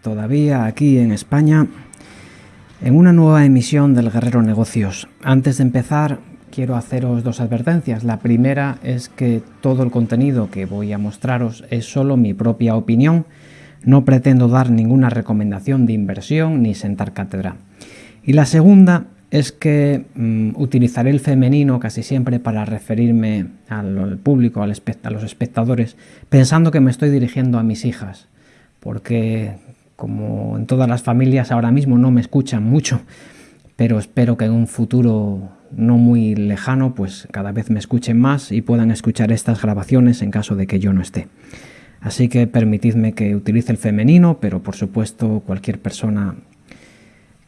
todavía aquí en España en una nueva emisión del Guerrero Negocios. Antes de empezar quiero haceros dos advertencias. La primera es que todo el contenido que voy a mostraros es solo mi propia opinión. No pretendo dar ninguna recomendación de inversión ni sentar cátedra. Y la segunda es que mm, utilizaré el femenino casi siempre para referirme al, público, a los espectadores, pensando que me estoy dirigiendo a mis hijas porque como en todas las familias ahora mismo no me escuchan mucho, pero espero que en un futuro no muy lejano pues cada vez me escuchen más y puedan escuchar estas grabaciones en caso de que yo no esté. Así que permitidme que utilice el femenino, pero por supuesto cualquier persona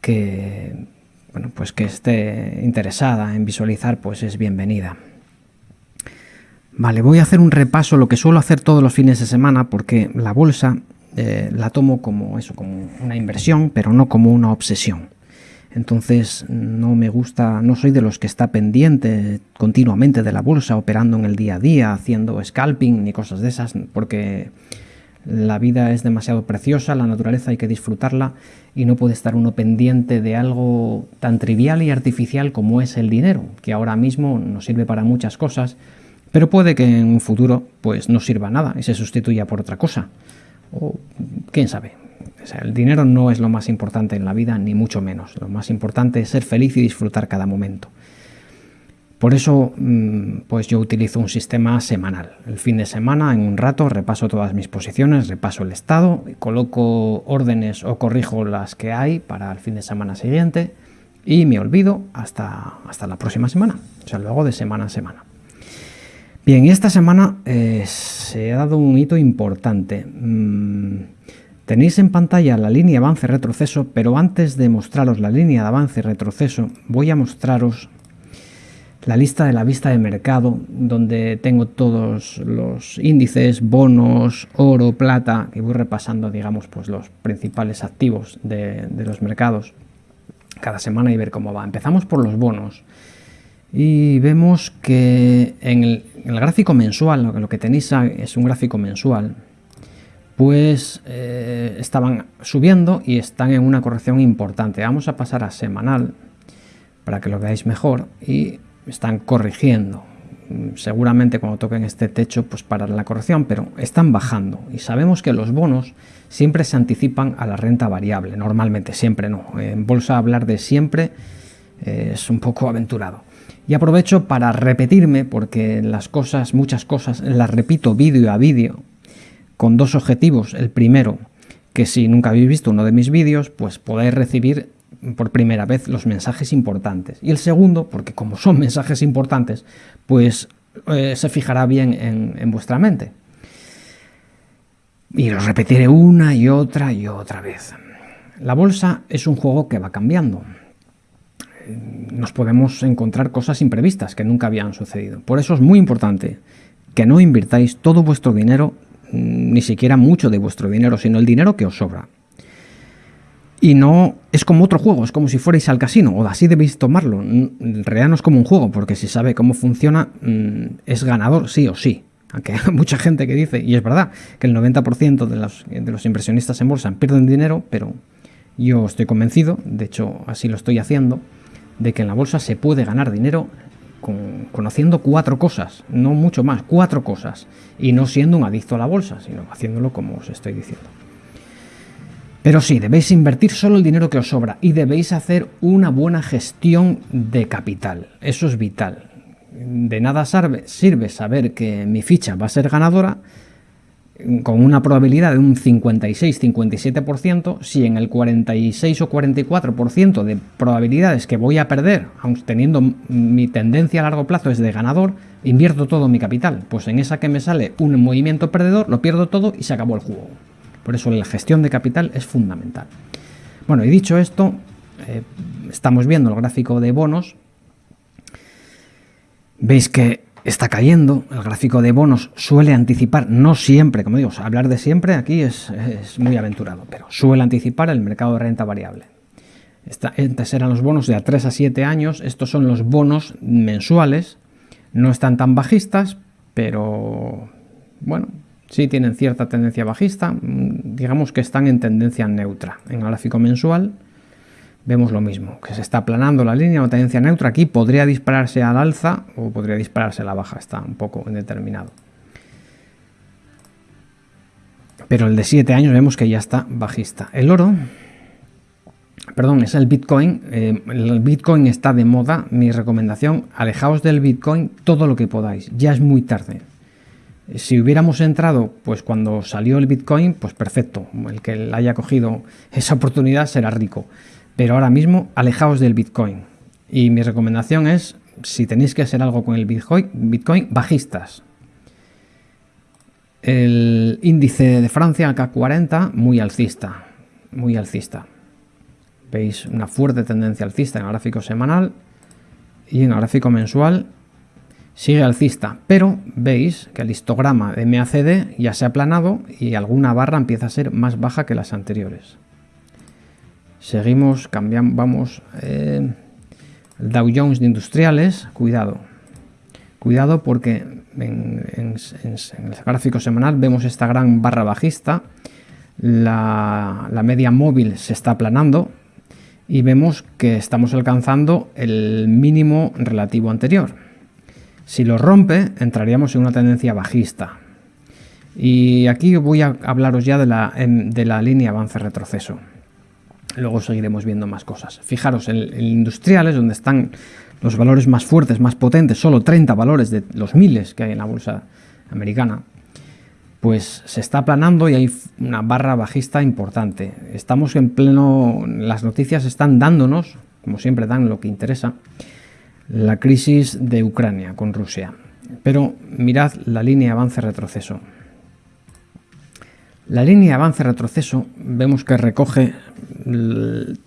que, bueno, pues que esté interesada en visualizar pues es bienvenida. Vale, voy a hacer un repaso, lo que suelo hacer todos los fines de semana, porque la bolsa eh, la tomo como eso, como una inversión, pero no como una obsesión. Entonces no me gusta, no soy de los que está pendiente continuamente de la bolsa, operando en el día a día, haciendo scalping ni cosas de esas, porque la vida es demasiado preciosa, la naturaleza hay que disfrutarla y no puede estar uno pendiente de algo tan trivial y artificial como es el dinero, que ahora mismo nos sirve para muchas cosas, pero puede que en un futuro pues no sirva nada y se sustituya por otra cosa o quién sabe. el dinero no es lo más importante en la vida, ni mucho menos. Lo más importante es ser feliz y disfrutar cada momento. Por eso, mm, pues yo utilizo un sistema semanal. El fin de semana, en un rato, repaso todas mis posiciones, repaso el estado, coloco órdenes o corrijo las que hay para el fin de semana siguiente y me olvido hasta, hasta la próxima semana. O sea, lo hago de semana a semana. Bien, esta semana eh, se ha dado un hito importante. Mm, tenéis en pantalla la línea avance-retroceso, pero antes de mostraros la línea de avance y retroceso, voy a mostraros la lista de la vista de mercado, donde tengo todos los índices, bonos, oro, plata, y voy repasando, digamos, pues los principales activos de los mercados cada semana y ver cómo va. Empezamos por los bonos y vemos que en el, gráfico mensual, lo que tenéis es un gráfico mensual, pues eh, estaban subiendo y están en una corrección importante. Vamos a pasar a semanal para que lo veáis mejor y están corrigiendo. Seguramente cuando toquen este techo pues para la corrección, pero están bajando y sabemos que los bonos siempre se anticipan a la renta variable, normalmente, siempre no. En bolsa hablar de siempre es un poco aventurado. Y aprovecho para repetirme, porque las cosas, muchas cosas, las repito vídeo a vídeo, con dos objetivos. El primero, que si nunca habéis visto uno de mis vídeos, pues podéis recibir por primera vez los mensajes importantes. Y el segundo, porque como son mensajes importantes, pues eh, se fijará bien en vuestra mente. Y los repetiré una y otra y otra vez. La bolsa es un juego que va cambiando nos podemos encontrar cosas imprevistas que nunca habían sucedido. Por eso es muy importante que no invirtáis todo vuestro dinero, mm, ni siquiera mucho de vuestro dinero, sino el dinero que os sobra. Y no es como otro juego, es como si fuerais al casino, o así debéis tomarlo. En realidad no es como un juego, porque si sabe cómo funciona, mm, es ganador sí o sí. Aunque hay mucha gente que dice, y es verdad, que el 90% de los, de los inversionistas en bolsa pierden dinero, pero yo estoy convencido, de hecho así lo estoy haciendo, de que en la bolsa se puede ganar dinero conociendo cuatro cosas, no mucho más, cuatro cosas, y no siendo un adicto a la bolsa, sino haciéndolo como os estoy diciendo. Pero sí, debéis invertir solo el dinero que os sobra y debéis hacer una buena gestión de capital. Eso es vital. De nada sirve saber que mi ficha va a ser ganadora con una probabilidad de un 56-57%, si en el 46 o 44% de probabilidades que voy a perder, aun teniendo mi tendencia a largo plazo es de ganador, invierto todo mi capital. Pues en esa que me sale un movimiento perdedor, lo pierdo todo y se acabó el juego. Por eso la gestión de capital es fundamental. Bueno, y dicho esto, eh, estamos viendo el gráfico de bonos. Veis que está cayendo, el gráfico de bonos suele anticipar, no siempre, como digo, hablar de siempre aquí es, muy aventurado, pero suele anticipar el mercado de renta variable. Estos eran los bonos de a 3 a 7 años, estos son los bonos mensuales, no están tan bajistas, pero bueno, sí tienen cierta tendencia bajista, mm, digamos que están en tendencia neutra. En gráfico mensual vemos lo mismo, que se está aplanando la línea, una tendencia neutra. Aquí podría dispararse al alza o podría dispararse a la baja, está un poco indeterminado. Pero el de 7 años vemos que ya está bajista. El oro, perdón, es el Bitcoin. Eh, el Bitcoin está de moda. Mi recomendación, alejaos del Bitcoin todo lo que podáis. Ya es muy tarde. Si hubiéramos entrado pues cuando salió el Bitcoin, pues perfecto. El que haya cogido esa oportunidad será rico. Pero ahora mismo, alejaos del Bitcoin. Y mi recomendación es, si tenéis que hacer algo con el Bitcoin, Bitcoin bajistas. El índice de Francia, el CAC 40, muy alcista. Muy alcista. Veis una fuerte tendencia alcista en el gráfico semanal y en el gráfico mensual sigue alcista, pero veis que el histograma de MACD ya se ha aplanado y alguna barra empieza a ser más baja que las anteriores. Seguimos, cambiamos, vamos, eh, el Dow Jones de industriales, cuidado, cuidado porque en, el gráfico semanal vemos esta gran barra bajista, la, media móvil se está aplanando y vemos que estamos alcanzando el mínimo relativo anterior. Si lo rompe, entraríamos en una tendencia bajista. Y aquí voy a hablaros ya de la, em, de la línea avance-retroceso. Luego seguiremos viendo más cosas. Fijaros, en, industriales, donde están los valores más fuertes, más potentes, solo 30 valores de los miles que hay en la bolsa americana, pues se está aplanando y hay una barra bajista importante. Estamos en pleno, las noticias están dándonos, como siempre dan lo que interesa, la crisis de Ucrania con Rusia. Pero mirad la línea avance-retroceso. La línea avance-retroceso vemos que recoge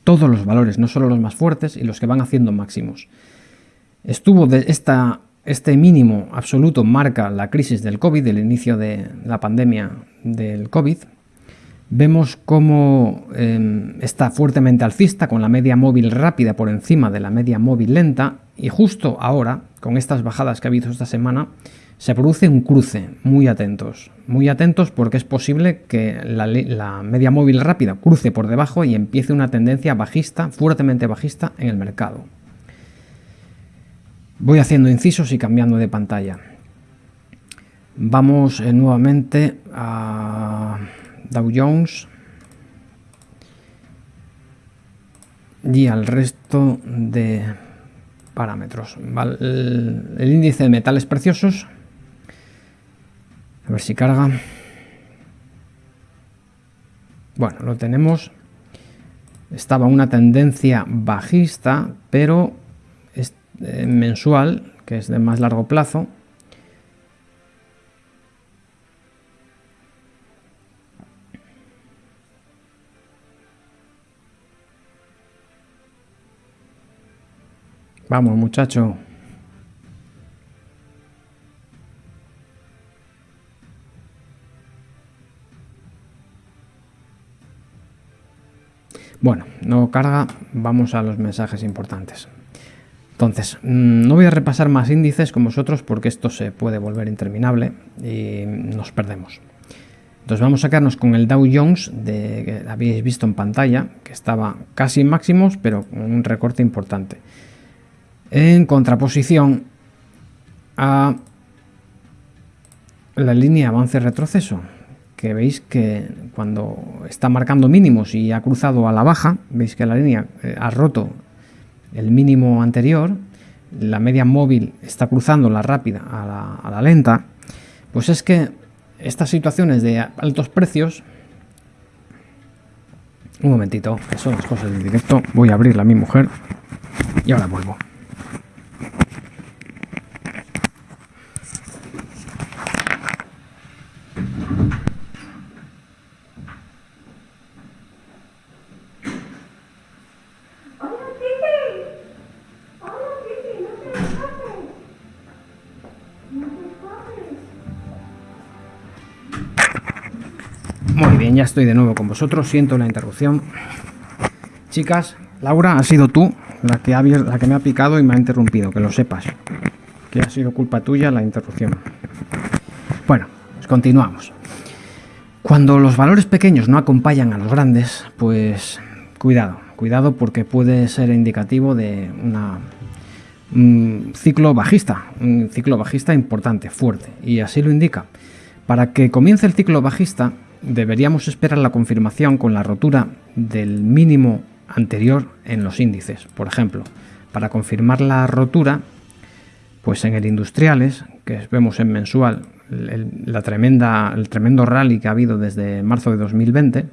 todos los valores, no solo los más fuertes y los que van haciendo máximos. Estuvo de este mínimo absoluto marca la crisis del COVID, el inicio de la pandemia del COVID, Vemos cómo em, está fuertemente alcista con la media móvil rápida por encima de la media móvil lenta y justo ahora, con estas bajadas que ha habido esta semana, se produce un cruce. Muy atentos, muy atentos porque es posible que la, media móvil rápida cruce por debajo y empiece una tendencia bajista, fuertemente bajista en el mercado. Voy haciendo incisos y cambiando de pantalla. Vamos eh, nuevamente a Dow Jones y al resto de parámetros. El, índice de metales preciosos, a ver si carga. Bueno, lo tenemos. Estaba una tendencia bajista, pero es eh, mensual, que es de más largo plazo, Vamos, muchacho. Bueno, no carga, vamos a los mensajes importantes. Entonces, mm, no voy a repasar más índices con vosotros porque esto se puede volver interminable y nos perdemos. Entonces vamos a sacarnos con el Dow Jones de, que habéis visto en pantalla, que estaba casi en máximos, pero con un recorte importante en contraposición a la línea avance-retroceso, que veis que cuando está marcando mínimos y ha cruzado a la baja, veis que la línea eh, ha roto el mínimo anterior, la media móvil está cruzando la rápida a la, lenta, pues es que estas situaciones de altos precios un momentito, que son las cosas del directo. Voy a abrirla a mi mujer y ahora vuelvo. Ya estoy de nuevo con vosotros. Siento la interrupción. Chicas, Laura, ha sido tú la que, ha, la que me ha picado y me ha interrumpido, que lo sepas. Que ha sido culpa tuya la interrupción. Bueno, pues continuamos. Cuando los valores pequeños no acompañan a los grandes, pues cuidado, cuidado porque puede ser indicativo de una, un ciclo bajista, un ciclo bajista importante, fuerte, y así lo indica. Para que comience el ciclo bajista, deberíamos esperar la confirmación con la rotura del mínimo anterior en los índices. Por ejemplo, para confirmar la rotura, pues en el industriales, que vemos en mensual, la tremenda, el tremendo rally que ha habido desde marzo de 2020,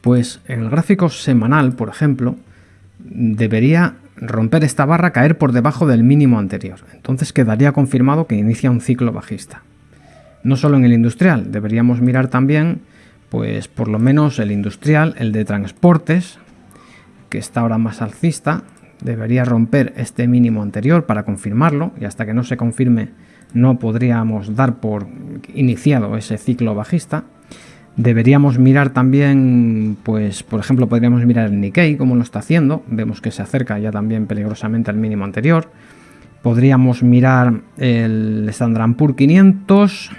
pues en el gráfico semanal, por ejemplo, debería romper esta barra, caer por debajo del mínimo anterior. Entonces quedaría confirmado que inicia un ciclo bajista. No solo en el industrial, deberíamos mirar también, pues por lo menos el industrial, el de transportes, que está ahora más alcista, debería romper este mínimo anterior para confirmarlo y hasta que no se confirme no podríamos dar por iniciado ese ciclo bajista. Deberíamos mirar también, pues por ejemplo, podríamos mirar el Nikkei, como lo está haciendo. Vemos que se acerca ya también peligrosamente al mínimo anterior. Podríamos mirar el Standard Poor's 500,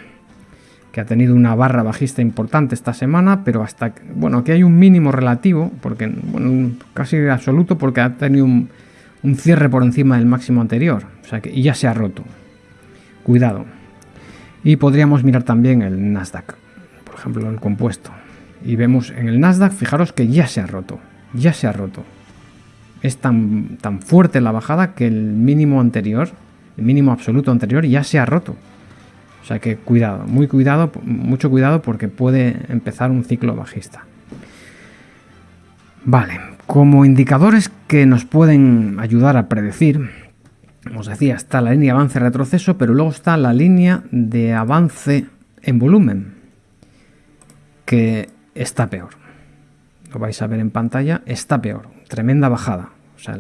que ha tenido una barra bajista importante esta semana, pero hasta, bueno, aquí hay un mínimo relativo, porque, bueno, casi absoluto, porque ha tenido un, cierre por encima del máximo anterior, o sea que ya se ha roto. Cuidado. Y podríamos mirar también el Nasdaq, por ejemplo, el compuesto. Y vemos en el Nasdaq, fijaros que ya se ha roto, ya se ha roto. Es tan, tan fuerte la bajada que el mínimo anterior, el mínimo absoluto anterior, ya se ha roto. O sea que cuidado, muy cuidado, mucho cuidado porque puede empezar un ciclo bajista. Vale, como indicadores que nos pueden ayudar a predecir, como os decía, está la línea avance-retroceso, pero luego está la línea de avance en volumen, que está peor. Lo vais a ver en pantalla, está peor, tremenda bajada. O sea,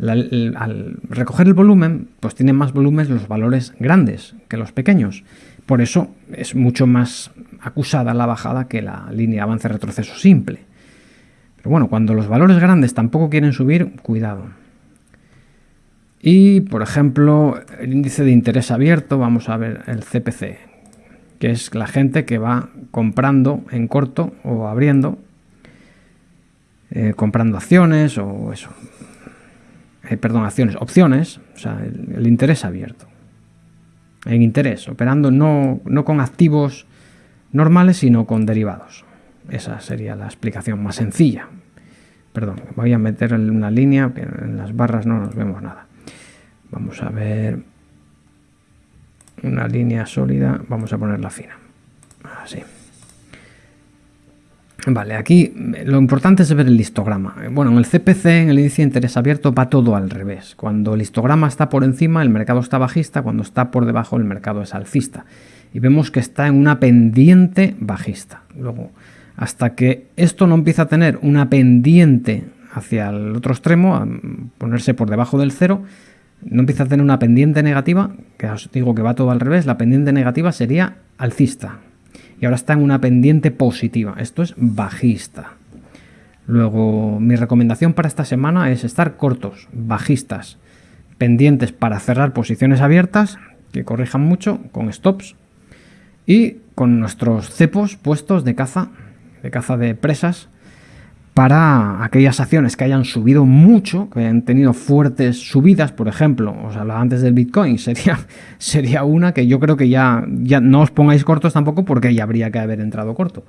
al recoger el volumen, pues tienen más volumen los valores grandes que los pequeños. Por eso es mucho más acusada la bajada que la línea avance-retroceso simple. Pero bueno, cuando los valores grandes tampoco quieren subir, cuidado. Y, por ejemplo, el índice de interés abierto, vamos a ver el CPC, que es la gente que va comprando en corto o abriendo, eh, comprando acciones o eso, eh, perdón, acciones, opciones, o sea, el, interés abierto. En interés, operando no, no con activos normales, sino con derivados. Esa sería la explicación más sencilla. Perdón, voy a meter una línea, que en las barras no nos vemos nada. Vamos a ver una línea sólida, vamos a ponerla fina. Así. Vale, aquí lo importante es ver el histograma. Bueno, en el CPC, en el índice de interés abierto, va todo al revés. Cuando el histograma está por encima, el mercado está bajista, cuando está por debajo, el mercado es alcista. Y vemos que está en una pendiente bajista. Luego, hasta que esto no empieza a tener una pendiente hacia el otro extremo, a ponerse por debajo del cero, no empieza a tener una pendiente negativa, que os digo que va todo al revés, la pendiente negativa sería alcista, y ahora está en una pendiente positiva. Esto es bajista. Luego, mi recomendación para esta semana es estar cortos, bajistas, pendientes para cerrar posiciones abiertas, que corrijan mucho, con stops, y con nuestros cepos puestos de caza, de caza de presas, para aquellas acciones que hayan subido mucho, que hayan tenido fuertes subidas, por ejemplo, os hablaba antes del Bitcoin, sería, sería una que yo creo que ya, ya no os pongáis cortos tampoco porque ya habría que haber entrado corto.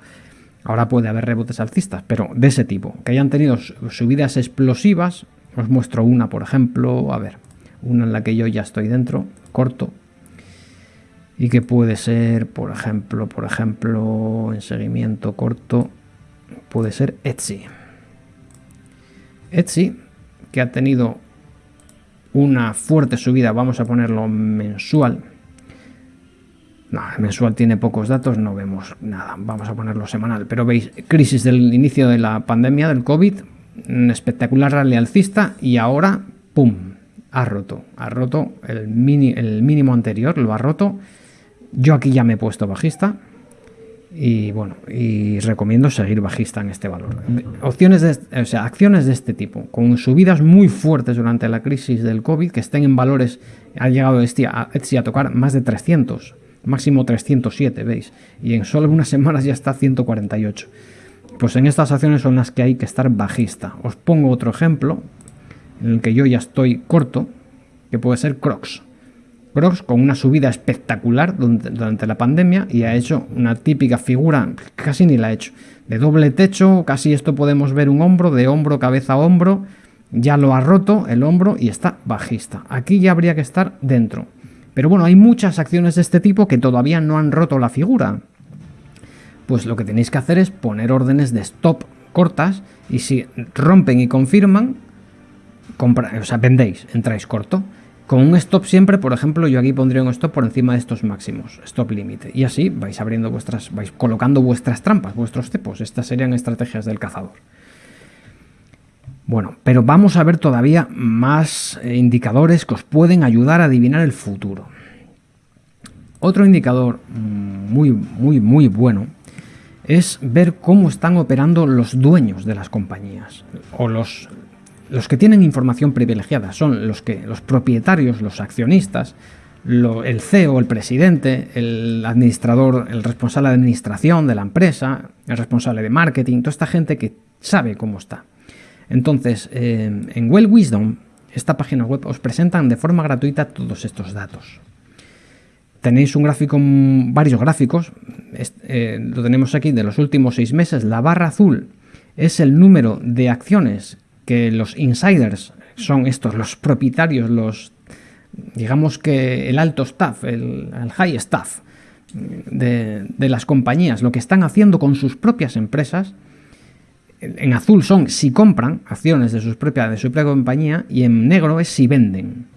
Ahora puede haber rebotes alcistas, pero de ese tipo, que hayan tenido subidas explosivas, os muestro una, por ejemplo, a ver, una en la que yo ya estoy dentro, corto, y que puede ser, por ejemplo, por ejemplo, en seguimiento corto, puede ser Etsy. Etsy, que ha tenido una fuerte subida, vamos a ponerlo mensual. No, mensual tiene pocos datos, no vemos nada, vamos a ponerlo semanal. Pero veis, crisis del inicio de la pandemia del COVID, un espectacular rally alcista y ahora, ¡pum!, ha roto. Ha roto el, mini, el mínimo anterior, lo ha roto. Yo aquí ya me he puesto bajista, y bueno, y recomiendo seguir bajista en este valor. Opciones o sea, acciones de este tipo, con subidas muy fuertes durante la crisis del COVID, que estén en valores, ha llegado Etsy a, tocar más de 300, máximo 307, ¿veis? Y en solo unas semanas ya está 148. Pues en estas acciones son las que hay que estar bajista. Os pongo otro ejemplo en el que yo ya estoy corto, que puede ser Crocs. Crocs con una subida espectacular durante la pandemia y ha hecho una típica figura, casi ni la ha hecho, de doble techo, casi esto podemos ver un hombro, de hombro, cabeza a hombro, ya lo ha roto el hombro y está bajista. Aquí ya habría que estar dentro. Pero bueno, hay muchas acciones de este tipo que todavía no han roto la figura. Pues lo que tenéis que hacer es poner órdenes de stop cortas y si rompen y confirman, compra, o sea, vendéis, entráis corto. Con un stop siempre, por ejemplo, yo aquí pondría un stop por encima de estos máximos, stop límite. Y así vais abriendo vuestras, vais colocando vuestras trampas, vuestros cepos. Estas serían estrategias del cazador. Bueno, pero vamos a ver todavía más eh, indicadores que os pueden ayudar a adivinar el futuro. Otro indicador mm, muy, muy, muy bueno es ver cómo están operando los dueños de las compañías o los los que tienen información privilegiada son los, que, los propietarios, los accionistas, el CEO, el presidente, el administrador, el responsable de administración de la empresa, el responsable de marketing, toda esta gente que sabe cómo está. Entonces, eh, en Well Wisdom, esta página web, os presentan de forma gratuita todos estos datos. Tenéis un gráfico, varios gráficos, eh, lo tenemos aquí de los últimos seis meses. La barra azul es el número de acciones que los insiders son estos, los propietarios, los digamos que el alto staff, el, high staff de, las compañías, lo que están haciendo con sus propias empresas, en azul son si compran acciones de, sus propia, de su propia compañía y en negro es si venden.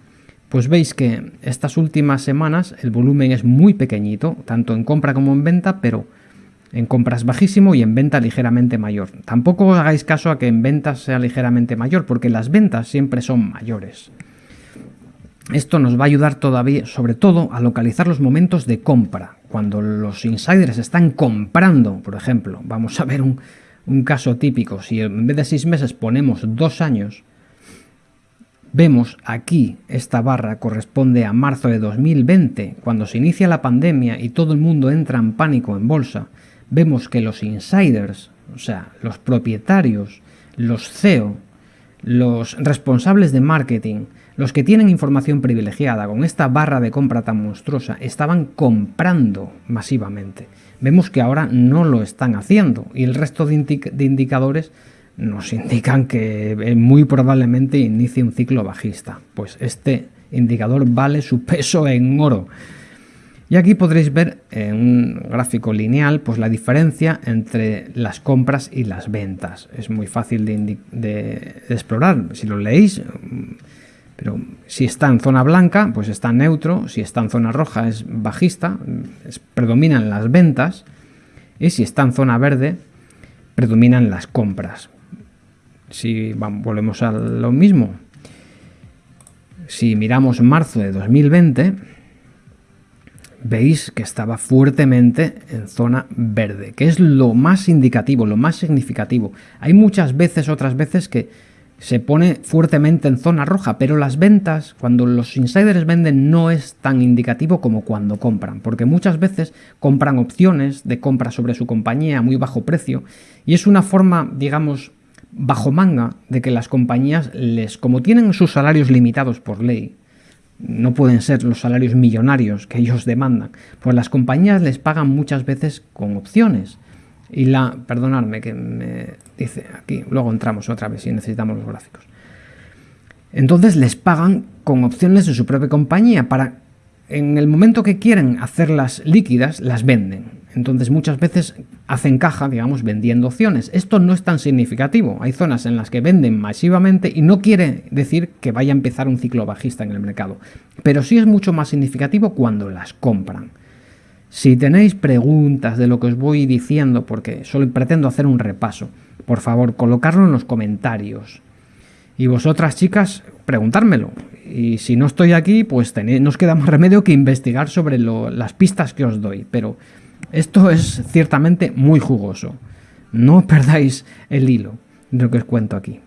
Pues veis que estas últimas semanas el volumen es muy pequeñito, tanto en compra como en venta, pero en compras bajísimo y en venta ligeramente mayor. Tampoco hagáis caso a que en ventas sea ligeramente mayor, porque las ventas siempre son mayores. Esto nos va a ayudar todavía, sobre todo, a localizar los momentos de compra. Cuando los insiders están comprando, por ejemplo, vamos a ver un, un caso típico. Si en vez de seis meses ponemos dos años, vemos aquí esta barra corresponde a marzo de 2020, cuando se inicia la pandemia y todo el mundo entra en pánico en bolsa vemos que los insiders, o sea, los propietarios, los CEO, los responsables de marketing, los que tienen información privilegiada con esta barra de compra tan monstruosa, estaban comprando masivamente. Vemos que ahora no lo están haciendo y el resto de, indicadores nos indican que eh, muy probablemente inicie un ciclo bajista. Pues este indicador vale su peso en oro. Y aquí podréis ver en un gráfico lineal pues la diferencia entre las compras y las ventas. Es muy fácil de, explorar si lo leéis, pero si está en zona blanca pues está neutro, si está en zona roja es bajista, predominan las ventas y si está en zona verde predominan las compras. Si volvemos a lo mismo, si miramos marzo de 2020, veis que estaba fuertemente en zona verde, que es lo más indicativo, lo más significativo. Hay muchas veces, otras veces que se pone fuertemente en zona roja, pero las ventas, cuando los insiders venden, no es tan indicativo como cuando compran, porque muchas veces compran opciones de compra sobre su compañía a muy bajo precio, y es una forma, digamos, bajo manga de que las compañías les, como tienen sus salarios limitados por ley, no pueden ser los salarios millonarios que ellos demandan, pues las compañías les pagan muchas veces con opciones. Y la, perdonadme que me dice aquí, luego entramos otra vez si necesitamos los gráficos. Entonces les pagan con opciones de su propia compañía para, en el momento que quieren hacerlas líquidas, las venden. Entonces muchas veces hacen caja, digamos, vendiendo opciones. Esto no es tan significativo. Hay zonas en las que venden masivamente y no quiere decir que vaya a empezar un ciclo bajista en el mercado. Pero sí es mucho más significativo cuando las compran. Si tenéis preguntas de lo que os voy diciendo, porque solo pretendo hacer un repaso, por favor, colocarlo en los comentarios. Y vosotras, chicas, preguntármelo. Y si no estoy aquí, pues tenéis, nos queda más remedio que investigar sobre las pistas que os doy. Pero esto es ciertamente muy jugoso. No perdáis el hilo de lo que os cuento aquí.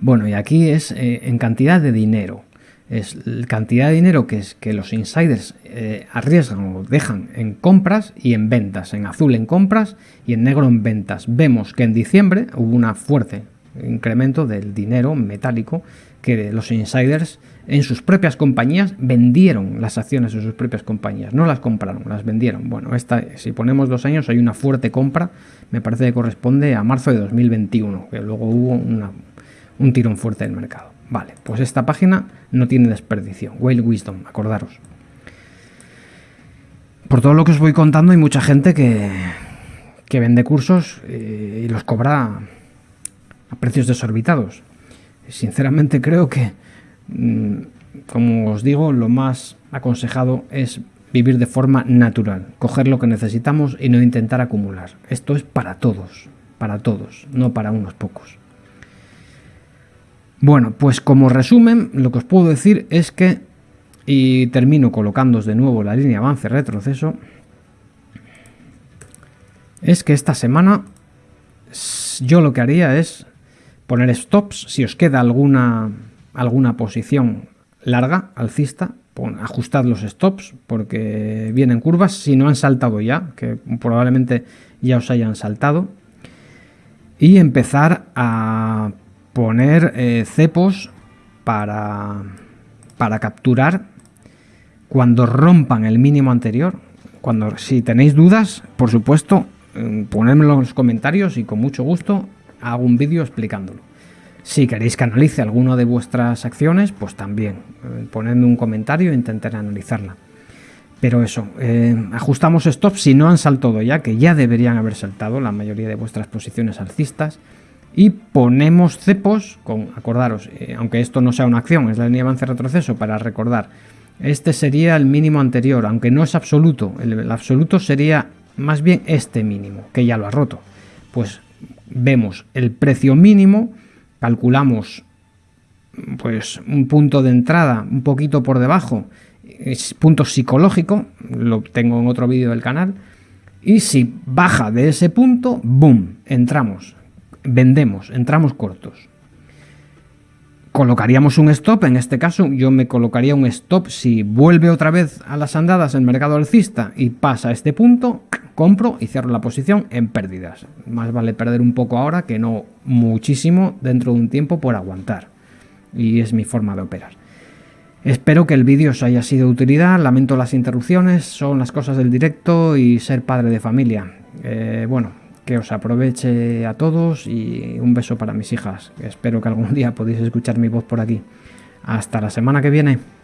Bueno, y aquí es eh, en cantidad de dinero. es la cantidad de dinero que, es, que los insiders eh, arriesgan o dejan en compras y en ventas, en azul en compras y en negro en ventas. Vemos que en diciembre hubo una fuerte incremento del dinero metálico que los insiders en sus propias compañías vendieron las acciones de sus propias compañías, no las compraron, las vendieron. Bueno, esta, si ponemos dos años hay una fuerte compra, me parece que corresponde a marzo de 2021, que luego hubo un tirón fuerte del mercado. Vale, pues esta página no tiene desperdicio. Whale Wisdom, acordaros. Por todo lo que os voy contando, hay mucha gente que, que vende cursos eh, y los cobra a precios desorbitados. Sinceramente creo que, mm, como os digo, lo más aconsejado es vivir de forma natural, coger lo que necesitamos y no intentar acumular. Esto es para todos, para todos, no para unos pocos. Bueno, pues como resumen, lo que os puedo decir es que, y termino colocándos de nuevo la línea avance-retroceso, es que esta semana yo lo que haría es poner stops, si os queda alguna, alguna posición larga, alcista, ajustad los stops porque vienen curvas, si no han saltado ya, que probablemente ya os hayan saltado, y empezar a poner eh, cepos para, para capturar cuando rompan el mínimo anterior. Cuando, si tenéis dudas, por supuesto, mm, ponedmelo en los comentarios y con mucho gusto hago un vídeo explicándolo. Si queréis que analice alguna de vuestras acciones, pues también eh, ponedme un comentario e intentaré analizarla. Pero eso, eh, ajustamos stops si no han saltado ya, que ya deberían haber saltado la mayoría de vuestras posiciones alcistas y ponemos cepos con, acordaros, eh, aunque esto no sea una acción, es la línea de avance-retroceso para recordar, este sería el mínimo anterior, aunque no es absoluto, el, absoluto sería más bien este mínimo, que ya lo ha roto. Pues vemos el precio mínimo, calculamos pues un punto de entrada un poquito por debajo, es punto psicológico, lo tengo en otro vídeo del canal, y si baja de ese punto, ¡boom!, entramos vendemos, entramos cortos. Colocaríamos un stop, en este caso yo me colocaría un stop si vuelve otra vez a las andadas el mercado alcista y pasa a este punto, compro y cierro la posición en pérdidas. Más vale perder un poco ahora que no muchísimo dentro de un tiempo por aguantar. Y es mi forma de operar. Espero que el vídeo os haya sido de utilidad, lamento las interrupciones, son las cosas del directo y ser padre de familia. Eh, bueno, que os aproveche a todos y un beso para mis hijas. Espero que algún día podáis escuchar mi voz por aquí. Hasta la semana que viene.